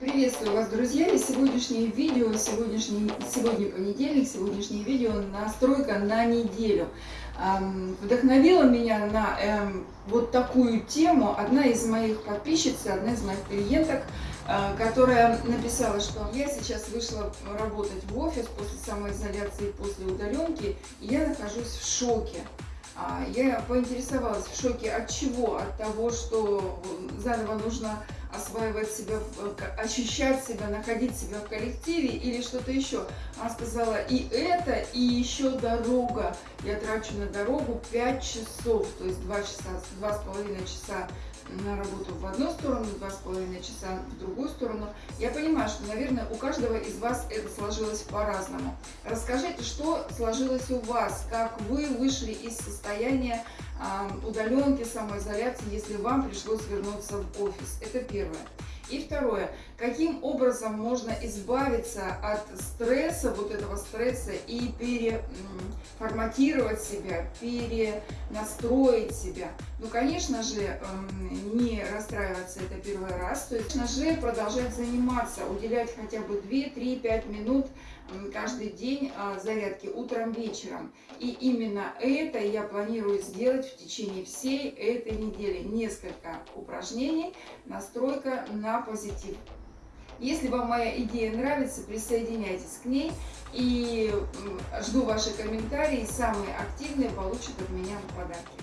Приветствую вас, друзья! И сегодняшнее видео, сегодняшний, сегодня понедельник, сегодняшнее видео настройка на неделю. Эм, вдохновила меня на эм, вот такую тему одна из моих подписчиц, одна из моих клиенток, э, которая написала, что я сейчас вышла работать в офис после самоизоляции, после удаленки, и я нахожусь в шоке. А, я поинтересовалась в шоке от чего? От того, что заново нужно осваивать себя, ощущать себя, находить себя в коллективе или что-то еще. Она сказала, и это, и еще дорога. Я трачу на дорогу 5 часов, то есть 2 часа, 2,5 часа на работу в одну сторону, два с половиной часа в другую сторону. Я понимаю, что, наверное, у каждого из вас это сложилось по-разному. Расскажите, что сложилось у вас, как вы вышли из состояния э, удаленки, самоизоляции, если вам пришлось вернуться в офис. Это первое. И второе, каким образом можно избавиться от стресса, вот этого стресса и переформатировать себя, перенастроить себя. Ну, конечно же, эм, не расстраиваться это первый раз, то есть, конечно же, продолжать заниматься, уделять хотя бы 2-3-5 минут каждый день а, зарядки утром, вечером. И именно это я планирую сделать в течение всей этой недели. Несколько упражнений, настройка позитив. Если вам моя идея нравится, присоединяйтесь к ней. И жду ваши комментарии. Самые активные получат от меня подарки.